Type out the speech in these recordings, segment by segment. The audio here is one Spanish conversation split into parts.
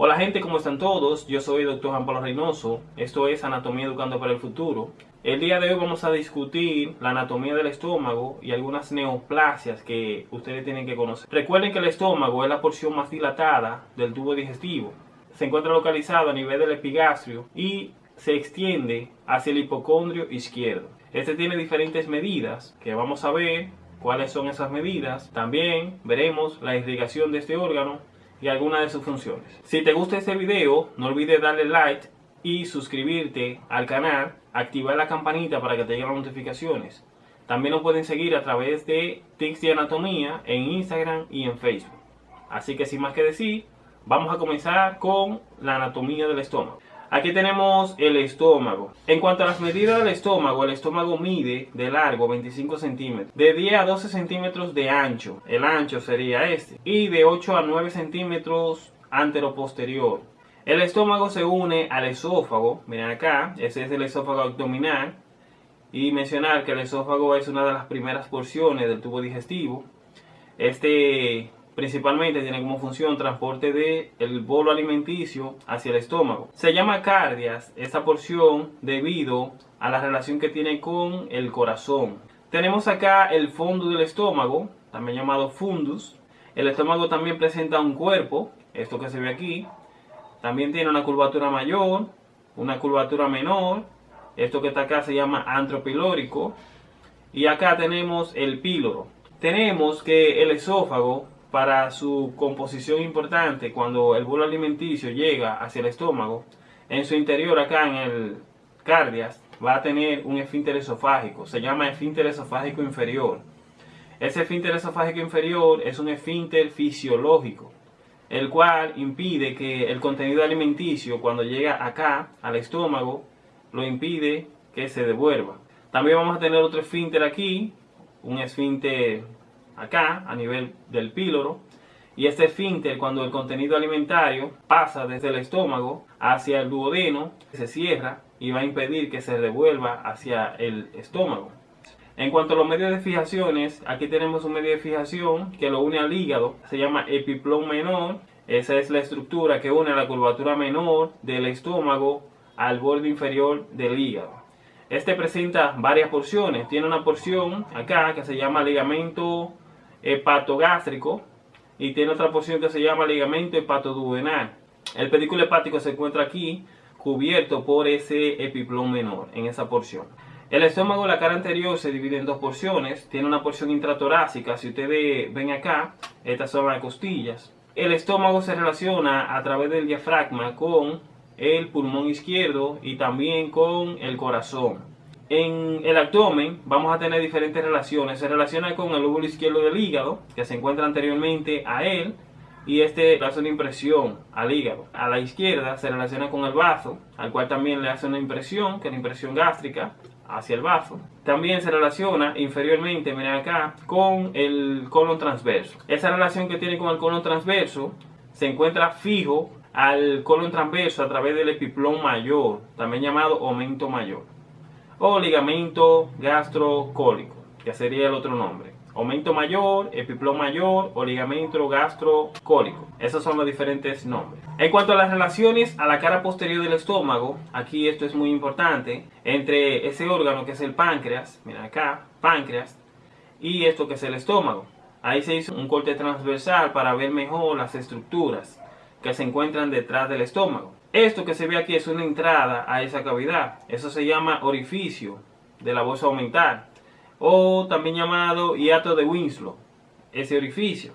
Hola gente, ¿cómo están todos? Yo soy el Dr. Juan Pablo Reynoso, esto es Anatomía Educando para el Futuro. El día de hoy vamos a discutir la anatomía del estómago y algunas neoplasias que ustedes tienen que conocer. Recuerden que el estómago es la porción más dilatada del tubo digestivo. Se encuentra localizado a nivel del epigastrio y se extiende hacia el hipocondrio izquierdo. Este tiene diferentes medidas que vamos a ver cuáles son esas medidas. También veremos la irrigación de este órgano y algunas de sus funciones. Si te gusta este video, no olvides darle like y suscribirte al canal, activar la campanita para que te lleguen las notificaciones. También nos pueden seguir a través de Tics de Anatomía en Instagram y en Facebook. Así que sin más que decir, vamos a comenzar con la anatomía del estómago. Aquí tenemos el estómago. En cuanto a las medidas del estómago, el estómago mide de largo 25 centímetros, de 10 a 12 centímetros de ancho, el ancho sería este, y de 8 a 9 centímetros antero-posterior. El estómago se une al esófago, miren acá, ese es el esófago abdominal, y mencionar que el esófago es una de las primeras porciones del tubo digestivo. Este Principalmente tiene como función transporte del el bolo alimenticio hacia el estómago. Se llama cardias esta porción debido a la relación que tiene con el corazón. Tenemos acá el fondo del estómago, también llamado fundus. El estómago también presenta un cuerpo, esto que se ve aquí. También tiene una curvatura mayor, una curvatura menor. Esto que está acá se llama antropilórico. Y acá tenemos el píloro. Tenemos que el esófago para su composición importante cuando el bolo alimenticio llega hacia el estómago, en su interior acá en el cardias va a tener un esfínter esofágico, se llama esfínter esofágico inferior. Ese esfínter esofágico inferior es un esfínter fisiológico, el cual impide que el contenido alimenticio cuando llega acá al estómago lo impide que se devuelva. También vamos a tener otro esfínter aquí, un esfínter acá, a nivel del píloro, y este esfínter, cuando el contenido alimentario pasa desde el estómago hacia el duodeno, se cierra y va a impedir que se devuelva hacia el estómago. En cuanto a los medios de fijaciones, aquí tenemos un medio de fijación que lo une al hígado, se llama epiplón menor. Esa es la estructura que une la curvatura menor del estómago al borde inferior del hígado. Este presenta varias porciones. Tiene una porción acá que se llama ligamento hepatogástrico y tiene otra porción que se llama ligamento hepatoduodenal. El pedículo hepático se encuentra aquí cubierto por ese epiplón menor en esa porción. El estómago, la cara anterior, se divide en dos porciones. Tiene una porción intratorácica. Si ustedes ven acá, estas son las costillas. El estómago se relaciona a través del diafragma con el pulmón izquierdo y también con el corazón. En el abdomen vamos a tener diferentes relaciones. Se relaciona con el lóbulo izquierdo del hígado, que se encuentra anteriormente a él, y este le hace una impresión al hígado. A la izquierda se relaciona con el bazo, al cual también le hace una impresión, que es la impresión gástrica, hacia el bazo. También se relaciona inferiormente, miren acá, con el colon transverso. Esa relación que tiene con el colon transverso se encuentra fijo al colon transverso a través del epiplón mayor, también llamado aumento mayor o ligamento gastrocólico, que sería el otro nombre. Aumento mayor, epiplón mayor o ligamento gastrocólico. Esos son los diferentes nombres. En cuanto a las relaciones a la cara posterior del estómago, aquí esto es muy importante, entre ese órgano que es el páncreas, mira acá, páncreas, y esto que es el estómago. Ahí se hizo un corte transversal para ver mejor las estructuras que se encuentran detrás del estómago. Esto que se ve aquí es una entrada a esa cavidad. Eso se llama orificio de la bolsa aumental. O también llamado hiato de Winslow. Ese orificio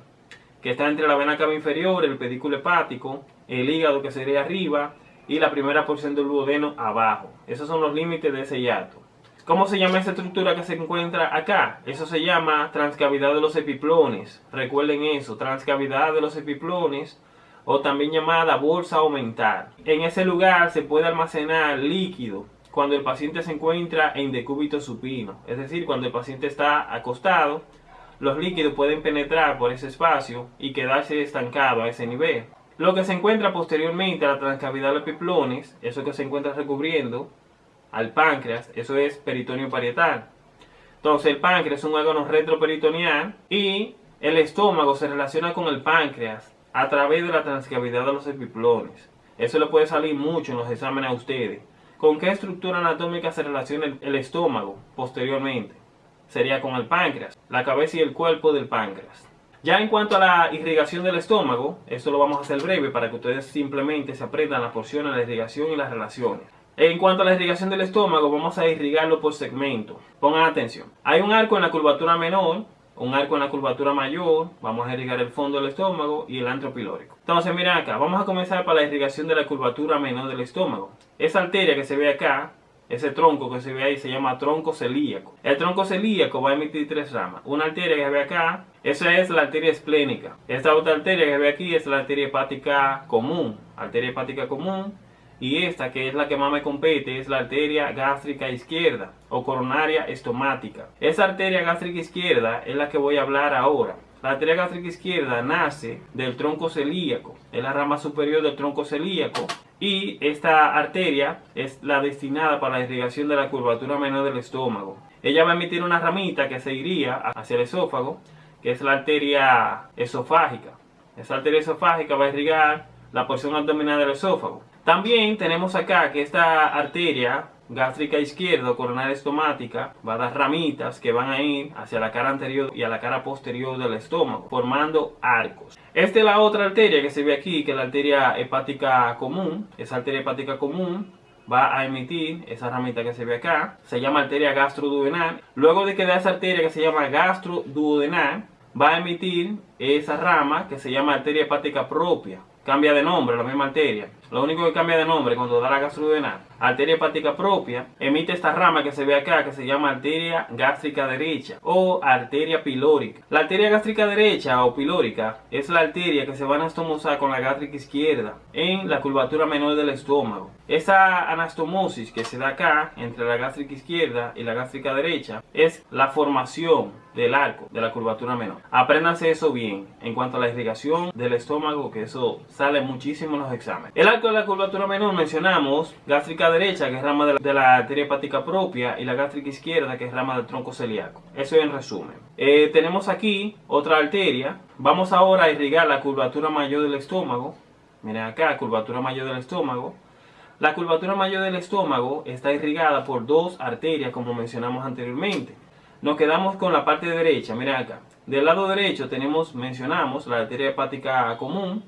que está entre la vena cava inferior, el pedículo hepático, el hígado que sería arriba y la primera porción del duodeno abajo. Esos son los límites de ese hiato. ¿Cómo se llama esa estructura que se encuentra acá? Eso se llama transcavidad de los epiplones. Recuerden eso, transcavidad de los epiplones o también llamada bolsa aumental. En ese lugar se puede almacenar líquido cuando el paciente se encuentra en decúbito supino, es decir, cuando el paciente está acostado, los líquidos pueden penetrar por ese espacio y quedarse estancado a ese nivel. Lo que se encuentra posteriormente a la transcavidad de los piplones, eso que se encuentra recubriendo al páncreas, eso es peritoneo parietal. Entonces el páncreas es un órgano retroperitoneal y el estómago se relaciona con el páncreas a través de la transcavidad de los epiplones. Eso le puede salir mucho en los exámenes a ustedes. ¿Con qué estructura anatómica se relaciona el, estómago posteriormente? Sería con el páncreas, la cabeza y el cuerpo del páncreas. Ya en cuanto a la irrigación del estómago, esto lo vamos a hacer breve para que ustedes simplemente se aprendan las porciones de la irrigación y las relaciones. En cuanto a la irrigación del estómago, vamos a irrigarlo por segmento. Pongan atención. Hay un arco en la curvatura menor, un arco en la curvatura mayor, vamos a irrigar el fondo del estómago y el antro pilórico. Entonces miren acá, vamos a comenzar para la irrigación de la curvatura menor del estómago. Esa arteria que se ve acá ese tronco que se ve ahí se llama tronco celíaco. El tronco celíaco va a emitir tres ramas. Una arteria que se ve acá, esa es la arteria esplénica. Esta otra arteria que se ve aquí es la arteria hepática común. Arteria hepática común. Y esta, que es la que más me compete, es la arteria gástrica izquierda o coronaria estomática. Esa arteria gástrica izquierda es la que voy a hablar ahora. La arteria gástrica izquierda nace del tronco celíaco, es la rama superior del tronco celíaco y esta arteria es la destinada para la irrigación de la curvatura menor del estómago. Ella va a emitir una ramita que se iría hacia el esófago, que es la arteria esofágica. Esa arteria esofágica va a irrigar la porción abdominal del esófago. También tenemos acá que esta arteria gástrica izquierda coronaria estomática va a dar ramitas que van a ir hacia la cara anterior y a la cara posterior del estómago, formando arcos. Esta es la otra arteria que se ve aquí, que es la arteria hepática común. Esa arteria hepática común va a emitir esa ramita que se ve acá, se llama arteria gastroduodenal. Luego de que da esa arteria que se llama gastroduodenal, va a emitir esa rama que se llama arteria hepática propia. Cambia de nombre, la misma arteria. Lo único que cambia de nombre cuando da la gastroduodenal, arteria hepática propia, emite esta rama que se ve acá que se llama arteria gástrica derecha o arteria pilórica. La arteria gástrica derecha o pilórica es la arteria que se va a anastomosar con la gástrica izquierda en la curvatura menor del estómago. Esa anastomosis que se da acá entre la gástrica izquierda y la gástrica derecha es la formación del arco de la curvatura menor. Apréndanse eso bien en cuanto a la irrigación del estómago, que eso sale muchísimo en los exámenes. De la curvatura menor mencionamos gástrica derecha, que es rama de la, arteria hepática propia, y la gástrica izquierda, que es rama del tronco celíaco. Eso en resumen. Eh, tenemos aquí otra arteria. Vamos ahora a irrigar la curvatura mayor del estómago. Miren acá, curvatura mayor del estómago. La curvatura mayor del estómago está irrigada por dos arterias, como mencionamos anteriormente. Nos quedamos con la parte derecha, miren acá. Del lado derecho tenemos, mencionamos, la arteria hepática común,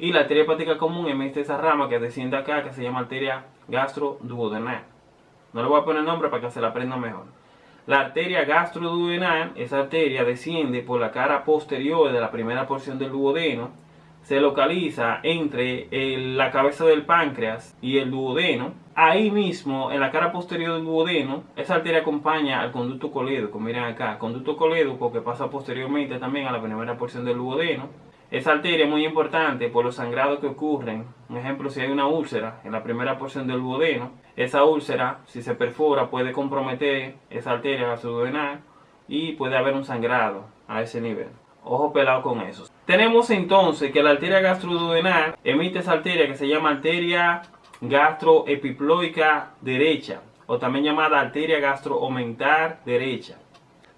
y la arteria hepática común emite esa rama que desciende acá, que se llama arteria gastroduodenal. No le voy a poner nombre para que se la aprenda mejor. La arteria gastroduodenal, esa arteria desciende por la cara posterior de la primera porción del duodeno, se localiza entre la cabeza del páncreas y el duodeno. Ahí mismo, en la cara posterior del duodeno, esa arteria acompaña al conducto colédoco. Miren acá, conducto colédoco que pasa posteriormente también a la primera porción del duodeno esa arteria es muy importante por los sangrados que ocurren. Un ejemplo, si hay una úlcera en la primera porción del duodeno, esa úlcera, si se perfora, puede comprometer esa arteria gastroduodenal y puede haber un sangrado a ese nivel. Ojo pelado con eso. Tenemos entonces que la arteria gastroduodenal emite esa arteria que se llama arteria gastroepiploica derecha o también llamada arteria gastroaumentar derecha.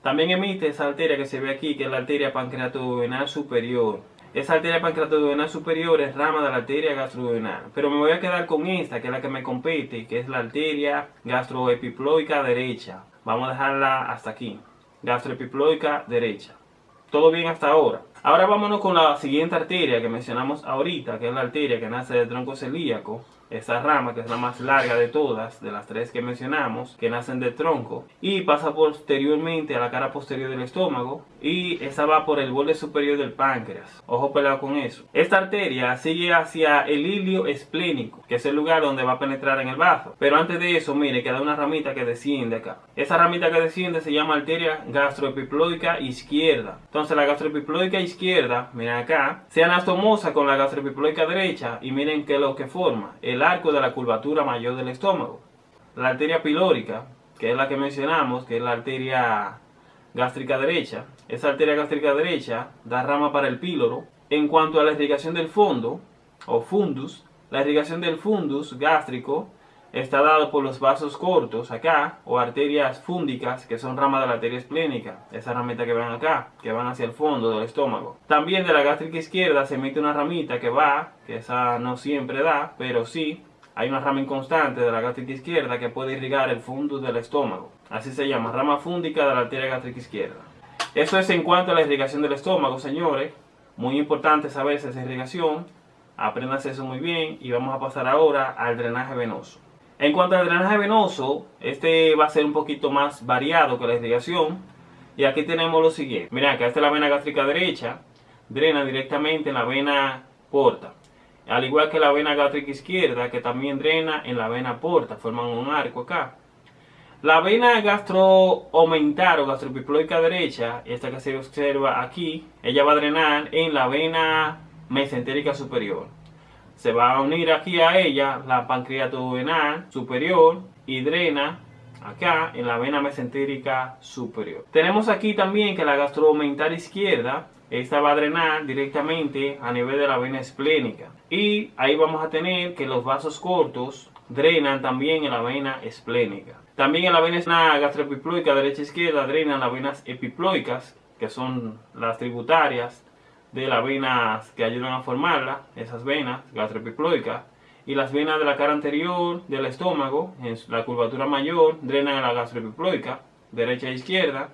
También emite esa arteria que se ve aquí, que es la arteria pancreatoduodenal superior. Esa arteria pancreatoduodenal superior es rama de la arteria gastroduodenal. Pero me voy a quedar con esta, que es la que me compete, que es la arteria gastroepiploica derecha. Vamos a dejarla hasta aquí. Gastroepiploica derecha. Todo bien hasta ahora. Ahora vámonos con la siguiente arteria que mencionamos ahorita, que es la arteria que nace del tronco celíaco esa rama, que es la más larga de todas, de las tres que mencionamos, que nacen del tronco, y pasa posteriormente a la cara posterior del estómago, y esa va por el borde superior del páncreas. Ojo pelado con eso. Esta arteria sigue hacia el hilio esplénico, que es el lugar donde va a penetrar en el bazo. Pero antes de eso, mire, queda una ramita que desciende acá. Esa ramita que desciende se llama arteria gastroepiploica izquierda. Entonces la gastroepiploica izquierda, miren acá, se anastomosa con la gastroepiploica derecha, y miren qué es lo que forma. El arco de la curvatura mayor del estómago. La arteria pilórica, que es la que mencionamos, que es la arteria gástrica derecha. Esa arteria gástrica derecha da rama para el píloro. En cuanto a la irrigación del fondo, o fundus, la irrigación del fundus gástrico está dado por los vasos cortos acá o arterias fúndicas que son ramas de la arteria esplénica, esa ramita que ven acá, que van hacia el fondo del estómago. También de la gástrica izquierda se emite una ramita que va, que esa no siempre da, pero sí, hay una rama inconstante de la gástrica izquierda que puede irrigar el fundus del estómago. Así se llama, rama fúndica de la arteria gástrica izquierda. Eso es en cuanto a la irrigación del estómago, señores. Muy importante saber esa irrigación. Apréndase eso muy bien y vamos a pasar ahora al drenaje venoso. En cuanto al drenaje venoso, este va a ser un poquito más variado que la irrigación. Y aquí tenemos lo siguiente. Miren, acá esta es la vena gástrica derecha. Drena directamente en la vena porta. Al igual que la vena gástrica izquierda, que también drena en la vena porta. Forman un arco acá. La vena gastroaumentar o gastropiploica derecha, esta que se observa aquí, ella va a drenar en la vena mesentérica superior se va a unir aquí a ella la pancreato-venal superior y drena acá en la vena mesentérica superior. Tenemos aquí también que la gastromental izquierda, esta va a drenar directamente a nivel de la vena esplénica. Y ahí vamos a tener que los vasos cortos drenan también en la vena esplénica. También en la vena gastropiploica derecha e izquierda drenan las venas epiploicas, que son las tributarias de las venas que ayudan a formarla, esas venas gastropiploicas, y las venas de la cara anterior del estómago, en la curvatura mayor, drenan a la gastropiploica, derecha e izquierda,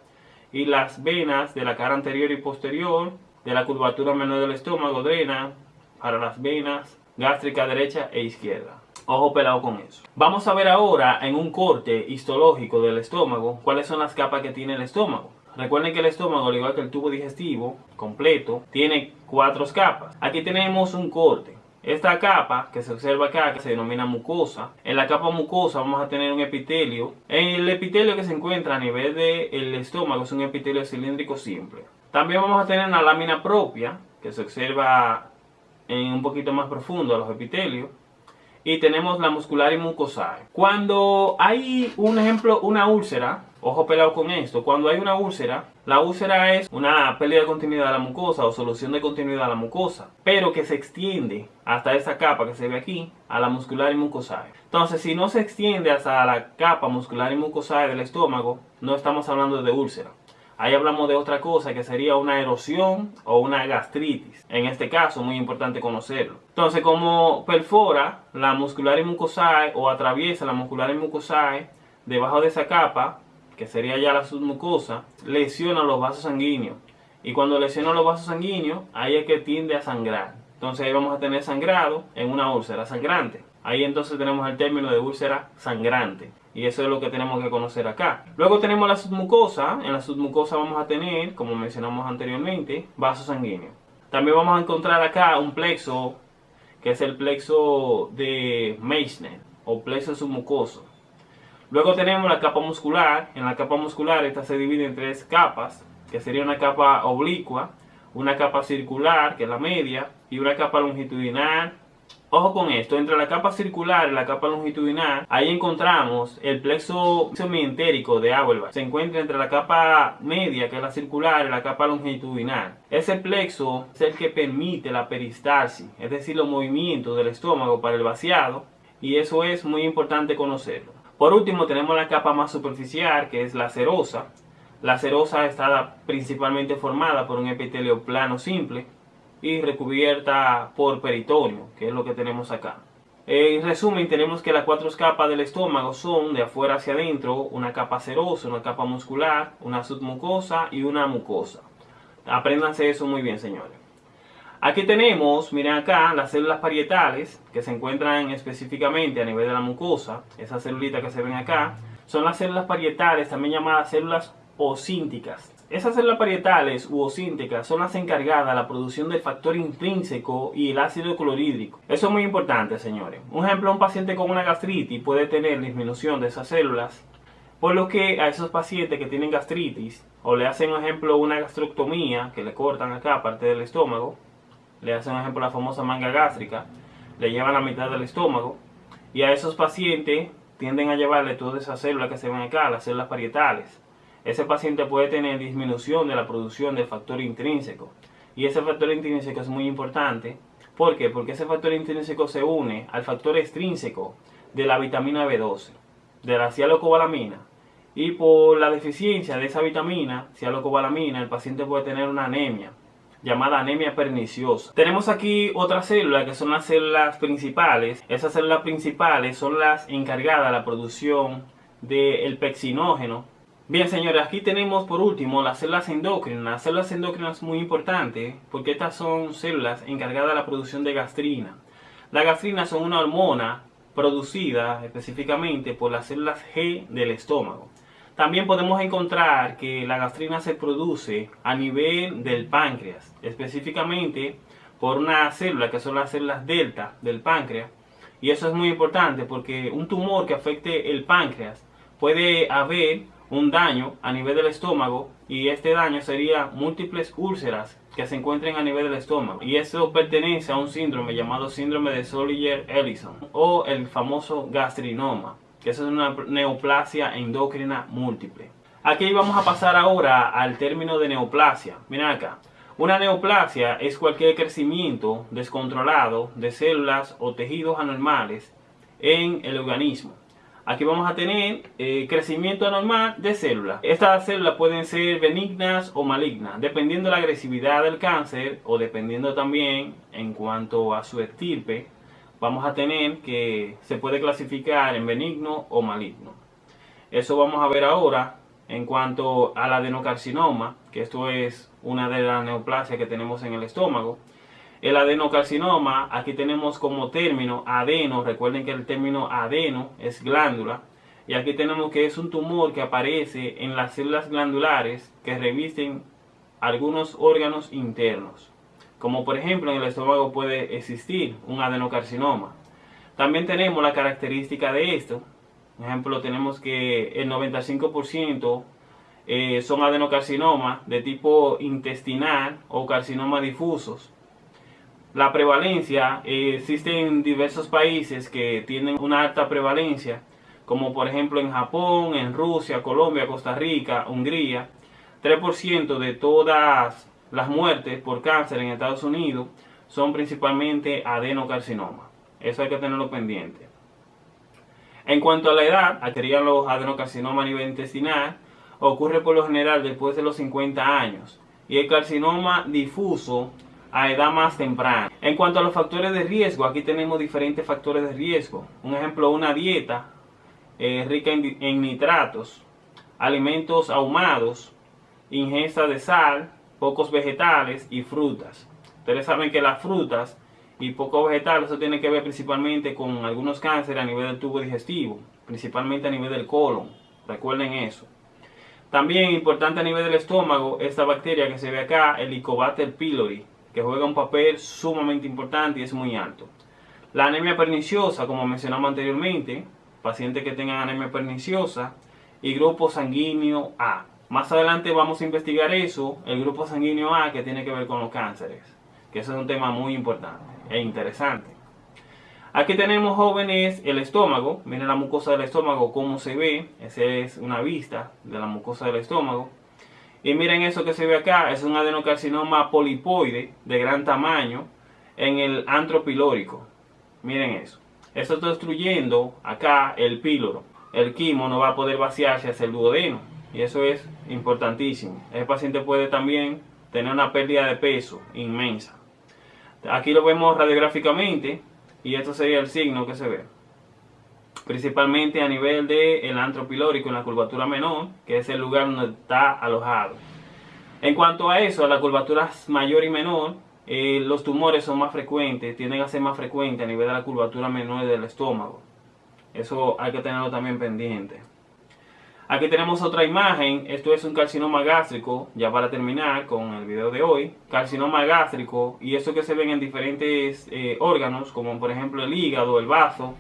y las venas de la cara anterior y posterior de la curvatura menor del estómago drenan para las venas gástricas derecha e izquierda. Ojo pelado con eso. Vamos a ver ahora en un corte histológico del estómago cuáles son las capas que tiene el estómago. Recuerden que el estómago, al igual que el tubo digestivo completo, tiene cuatro capas. Aquí tenemos un corte. Esta capa que se observa acá, que se denomina mucosa, en la capa mucosa vamos a tener un epitelio. El epitelio que se encuentra a nivel del estómago es un epitelio cilíndrico simple. También vamos a tener una lámina propia, que se observa en un poquito más profundo a los epitelios. Y tenemos la muscular y mucosa. Cuando hay un ejemplo, una úlcera, Ojo pelado con esto, cuando hay una úlcera, la úlcera es una pérdida de continuidad de la mucosa o solución de continuidad de la mucosa, pero que se extiende hasta esa capa que se ve aquí, a la muscular y mucosae. Entonces, si no se extiende hasta la capa muscular y mucosae del estómago, no estamos hablando de úlcera. Ahí hablamos de otra cosa que sería una erosión o una gastritis. En este caso, muy importante conocerlo. Entonces, como perfora la muscular y mucosae o atraviesa la muscular y mucosae debajo de esa capa, que sería ya la submucosa, lesiona los vasos sanguíneos. Y cuando lesiona los vasos sanguíneos, ahí es que tiende a sangrar. Entonces ahí vamos a tener sangrado en una úlcera sangrante. Ahí entonces tenemos el término de úlcera sangrante. Y eso es lo que tenemos que conocer acá. Luego tenemos la submucosa. En la submucosa vamos a tener, como mencionamos anteriormente, vasos sanguíneos. También vamos a encontrar acá un plexo, que es el plexo de Meissner, o plexo submucoso. Luego tenemos la capa muscular. En la capa muscular esta se divide en tres capas, que sería una capa oblicua, una capa circular, que es la media, y una capa longitudinal. Ojo con esto, entre la capa circular y la capa longitudinal, ahí encontramos el plexo mientérico de Auerbach. Se encuentra entre la capa media, que es la circular, y la capa longitudinal. Ese plexo es el que permite la peristalsis, es decir, los movimientos del estómago para el vaciado, y eso es muy importante conocerlo. Por último tenemos la capa más superficial que es la serosa. La serosa está principalmente formada por un epitelio plano simple y recubierta por peritoneo, que es lo que tenemos acá. En resumen, tenemos que las cuatro capas del estómago son de afuera hacia adentro, una capa serosa, una capa muscular, una submucosa y una mucosa. Apréndanse eso muy bien, señores. Aquí tenemos, miren acá, las células parietales que se encuentran específicamente a nivel de la mucosa. Esas celulitas que se ven acá son las células parietales, también llamadas células ocínticas. Esas células parietales u ocínticas son las encargadas de la producción del factor intrínseco y el ácido clorhídrico. Eso es muy importante, señores. Un ejemplo, un paciente con una gastritis puede tener disminución de esas células, por lo que a esos pacientes que tienen gastritis o le hacen, por ejemplo, una gastroctomía, que le cortan acá parte del estómago, le hacen, por ejemplo, la famosa manga gástrica, le llevan la mitad del estómago y a esos pacientes tienden a llevarle todas esas células que se ven acá, las células parietales. Ese paciente puede tener disminución de la producción del factor intrínseco y ese factor intrínseco es muy importante ¿Por qué? Porque ese factor intrínseco se une al factor extrínseco de la vitamina B12, de la cialocobalamina. Y por la deficiencia de esa vitamina, cialocobalamina, el paciente puede tener una anemia llamada anemia perniciosa. Tenemos aquí otra célula que son las células principales. Esas células principales son las encargadas de la producción del pexinógeno. Bien señores, aquí tenemos por último las células endócrinas. Las células endócrinas muy importante porque estas son células encargadas de la producción de gastrina. La gastrina son una hormona producida específicamente por las células G del estómago. También podemos encontrar que la gastrina se produce a nivel del páncreas, específicamente por una célula que son las células delta del páncreas. Y eso es muy importante porque un tumor que afecte el páncreas puede haber un daño a nivel del estómago y este daño sería múltiples úlceras que se encuentren a nivel del estómago. Y eso pertenece a un síndrome llamado síndrome de Solier-Ellison o el famoso gastrinoma que eso es una neoplasia endocrina múltiple. Aquí vamos a pasar ahora al término de neoplasia. Miren acá. Una neoplasia es cualquier crecimiento descontrolado de células o tejidos anormales en el organismo. Aquí vamos a tener eh, crecimiento anormal de células. Estas células pueden ser benignas o malignas, dependiendo de la agresividad del cáncer o dependiendo también en cuanto a su estirpe vamos a tener que se puede clasificar en benigno o maligno. Eso vamos a ver ahora en cuanto al adenocarcinoma, que esto es una de las neoplasias que tenemos en el estómago. El adenocarcinoma, aquí tenemos como término adeno, recuerden que el término adeno es glándula, y aquí tenemos que es un tumor que aparece en las células glandulares que revisten algunos órganos internos como por ejemplo en el estómago puede existir un adenocarcinoma. También tenemos la característica de esto, por ejemplo tenemos que el 95% eh, son adenocarcinomas de tipo intestinal o carcinoma difusos. La prevalencia eh, existe en diversos países que tienen una alta prevalencia, como por ejemplo en Japón, en Rusia, Colombia, Costa Rica, Hungría. 3% de todas las muertes por cáncer en Estados Unidos son principalmente adenocarcinoma. Eso hay que tenerlo pendiente. En cuanto a la edad, adquirían los adenocarcinomas a nivel intestinal, ocurre por lo general después de los 50 años. Y el carcinoma difuso a edad más temprana. En cuanto a los factores de riesgo, aquí tenemos diferentes factores de riesgo. Un ejemplo, una dieta eh, rica en nitratos, alimentos ahumados, ingesta de sal, pocos vegetales y frutas. Ustedes saben que las frutas y pocos vegetales, eso tiene que ver principalmente con algunos cánceres a nivel del tubo digestivo, principalmente a nivel del colon. Recuerden eso. También importante a nivel del estómago, esta bacteria que se ve acá, el Helicobacter pylori, que juega un papel sumamente importante y es muy alto. La anemia perniciosa, como mencionamos anteriormente, pacientes que tengan anemia perniciosa y grupo sanguíneo A. Más adelante vamos a investigar eso, el grupo sanguíneo A que tiene que ver con los cánceres, que eso es un tema muy importante e interesante. Aquí tenemos jóvenes el estómago, miren la mucosa del estómago cómo se ve, esa es una vista de la mucosa del estómago. Y miren eso que se ve acá, es un adenocarcinoma polipoide de gran tamaño en el antro pilórico. Miren eso. Esto está destruyendo acá el píloro. El quimo no va a poder vaciarse hacia el duodeno. Y eso es importantísimo. El paciente puede también tener una pérdida de peso inmensa. Aquí lo vemos radiográficamente y esto sería el signo que se ve. Principalmente a nivel del el antropilórico en la curvatura menor, que es el lugar donde está alojado. En cuanto a eso, a la curvatura mayor y menor, eh, los tumores son más frecuentes, tienden a ser más frecuentes a nivel de la curvatura menor del estómago. Eso hay que tenerlo también pendiente. Aquí tenemos otra imagen, esto es un carcinoma gástrico, ya para terminar con el video de hoy. Carcinoma gástrico y eso que se ven en diferentes eh, órganos, como por ejemplo el hígado, el vaso,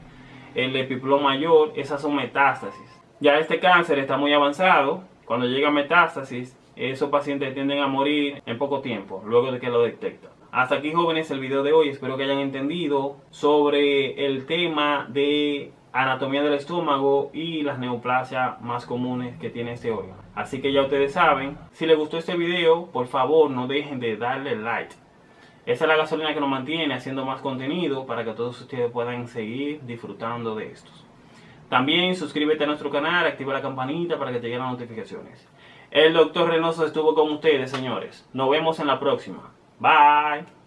el epiplón mayor, esas son metástasis. Ya este cáncer está muy avanzado, cuando llega a metástasis, esos pacientes tienden a morir en poco tiempo, luego de que lo detectan. Hasta aquí jóvenes el video de hoy, espero que hayan entendido sobre el tema de anatomía del estómago y las neoplasias más comunes que tiene este órgano. Así que ya ustedes saben, si les gustó este video, por favor no dejen de darle like. Esa es la gasolina que nos mantiene haciendo más contenido para que todos ustedes puedan seguir disfrutando de estos. También suscríbete a nuestro canal, activa la campanita para que te lleguen las notificaciones. El doctor Reynoso estuvo con ustedes, señores. Nos vemos en la próxima. Bye.